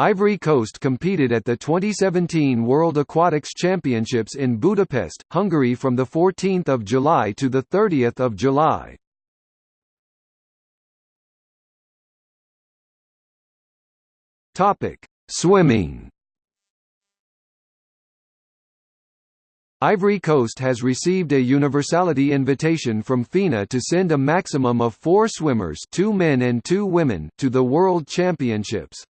Ivory Coast competed at the 2017 World Aquatics Championships in Budapest, Hungary from 14 July to 30 July. Swimming Ivory Coast has received a universality invitation from FINA to send a maximum of four swimmers two men and two women to the World Championships.